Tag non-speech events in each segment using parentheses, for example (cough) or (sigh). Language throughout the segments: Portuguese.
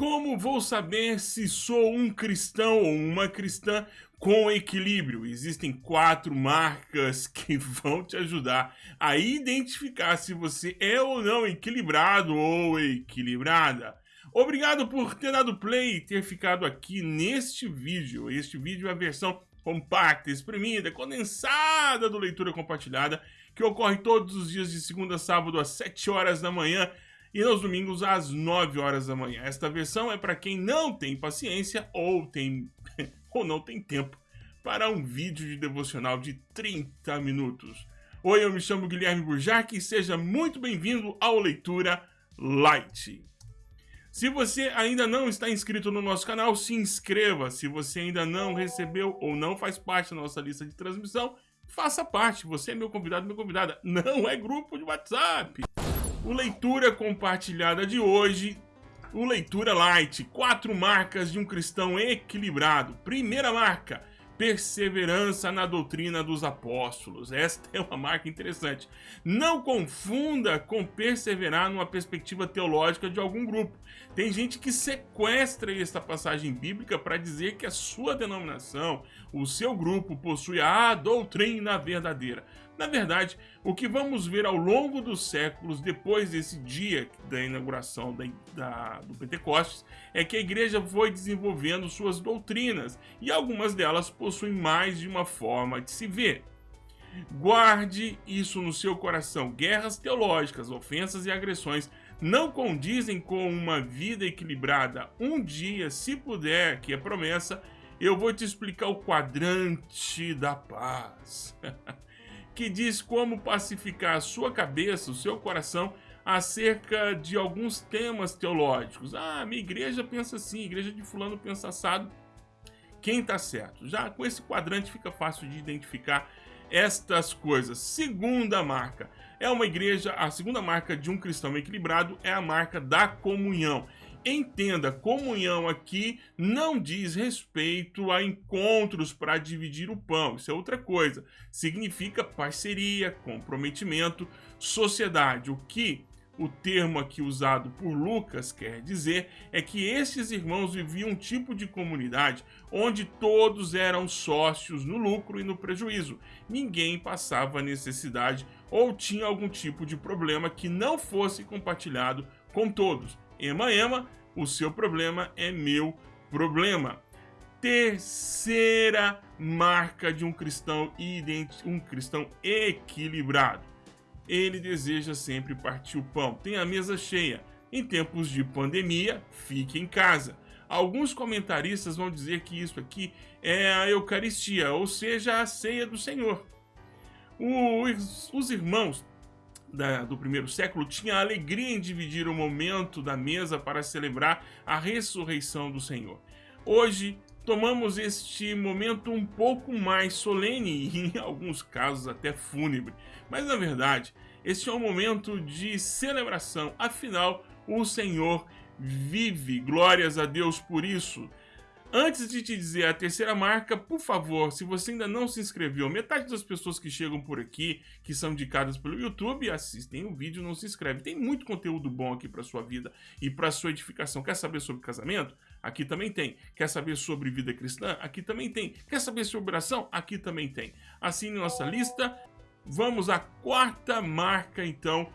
Como vou saber se sou um cristão ou uma cristã com equilíbrio? Existem quatro marcas (laughs) que vão te ajudar a identificar se você é ou não equilibrado ou equilibrada. Obrigado por ter dado play e ter ficado aqui neste vídeo. Este vídeo é a versão compacta, exprimida, condensada do Leitura Compartilhada, que ocorre todos os dias de segunda a sábado às 7 horas da manhã e nos domingos às 9 horas da manhã. Esta versão é para quem não tem paciência ou tem (laughs) ou não tem tempo para um vídeo de devocional de 30 minutos. Oi, eu me chamo Guilherme Burjac e seja muito bem-vindo ao Leitura Light. Se você ainda não está inscrito no nosso canal, se inscreva. Se você ainda não recebeu ou não faz parte da nossa lista de transmissão, faça parte. Você é meu convidado, minha convidada. Não é grupo de WhatsApp. O Leitura Compartilhada de hoje, o Leitura Light, quatro marcas de um cristão equilibrado. Primeira marca, perseverança na doutrina dos apóstolos. Esta é uma marca interessante. Não confunda com perseverar numa perspectiva teológica de algum grupo. Tem gente que sequestra esta passagem bíblica para dizer que a sua denominação, o seu grupo, possui a doutrina verdadeira. Na verdade, o que vamos ver ao longo dos séculos, depois desse dia da inauguração da, da, do Pentecostes, é que a igreja foi desenvolvendo suas doutrinas e algumas delas possuem mais de uma forma de se ver. Guarde isso no seu coração. Guerras teológicas, ofensas e agressões não condizem com uma vida equilibrada. Um dia, se puder, que é promessa, eu vou te explicar o quadrante da paz. (laughs) que diz como pacificar a sua cabeça, o seu coração, acerca de alguns temas teológicos. Ah, minha igreja pensa assim, igreja de fulano pensa assado. Quem está certo? Já com esse quadrante fica fácil de identificar estas coisas. Segunda marca é uma igreja, a segunda marca de um cristão equilibrado é a marca da comunhão. Entenda, comunhão aqui não diz respeito a encontros para dividir o pão, isso é outra coisa. Significa parceria, comprometimento, sociedade. O que o termo aqui usado por Lucas quer dizer é que estes irmãos viviam um tipo de comunidade onde todos eram sócios no lucro e no prejuízo. Ninguém passava necessidade ou tinha algum tipo de problema que não fosse compartilhado com todos. Ema, ema, o seu problema é meu problema. Terceira marca de um cristão um cristão equilibrado. Ele deseja sempre partir o pão, tem a mesa cheia. Em tempos de pandemia, fique em casa. Alguns comentaristas vão dizer que isso aqui é a Eucaristia, ou seja, a ceia do Senhor. Os, os irmãos da, do primeiro século tinha a alegria em dividir o momento da mesa para celebrar a ressurreição do Senhor. Hoje, tomamos este momento um pouco mais solene e, em alguns casos, até fúnebre. Mas, na verdade, este é um momento de celebração. Afinal, o Senhor vive. Glórias a Deus por isso. Antes de te dizer a terceira marca, por favor, se você ainda não se inscreveu, metade das pessoas que chegam por aqui, que são indicadas pelo YouTube, assistem o vídeo não se inscreve. Tem muito conteúdo bom aqui para sua vida e para sua edificação. Quer saber sobre casamento? Aqui também tem. Quer saber sobre vida cristã? Aqui também tem. Quer saber sobre oração? Aqui também tem. Assine nossa lista. Vamos à quarta marca, então,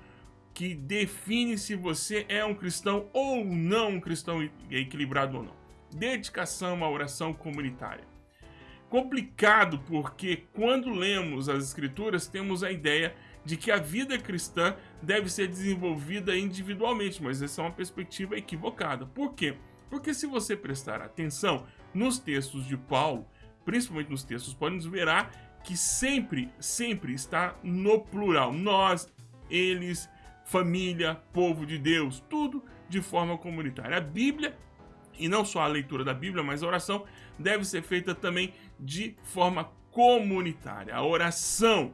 que define se você é um cristão ou não um cristão equilibrado ou não dedicação à oração comunitária. Complicado porque quando lemos as escrituras temos a ideia de que a vida cristã deve ser desenvolvida individualmente, mas essa é uma perspectiva equivocada. Por quê? Porque se você prestar atenção nos textos de Paulo, principalmente nos textos, podemos verá que sempre, sempre está no plural. Nós, eles, família, povo de Deus, tudo de forma comunitária. A Bíblia e não só a leitura da Bíblia, mas a oração deve ser feita também de forma comunitária. A oração,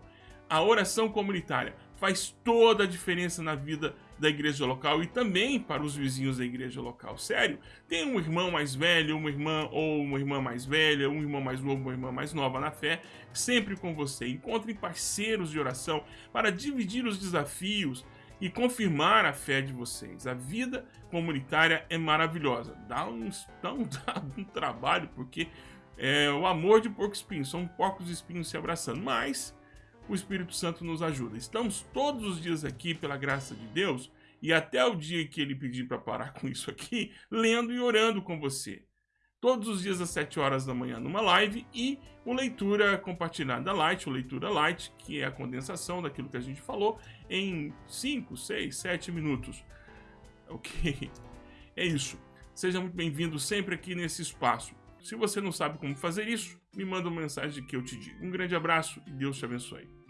a oração comunitária faz toda a diferença na vida da igreja local e também para os vizinhos da igreja local. Sério, tem um irmão mais velho, uma irmã ou uma irmã mais velha, um irmão mais novo, uma irmã mais nova na fé, sempre com você. Encontre parceiros de oração para dividir os desafios e confirmar a fé de vocês. A vida comunitária é maravilhosa. Dá um, dá um, (laughs) dá um trabalho, porque é o amor de porco espinho, são porcos espinhos se abraçando, mas o Espírito Santo nos ajuda. Estamos todos os dias aqui, pela graça de Deus, e até o dia que ele pedir para parar com isso aqui, lendo e orando com você. Todos os dias às 7 horas da manhã numa live e o Leitura Compartilhada Light, o Leitura Light, que é a condensação daquilo que a gente falou, em 5, 6, 7 minutos. Ok? É isso. Seja muito bem-vindo sempre aqui nesse espaço. Se você não sabe como fazer isso, me manda uma mensagem que eu te digo. Um grande abraço e Deus te abençoe.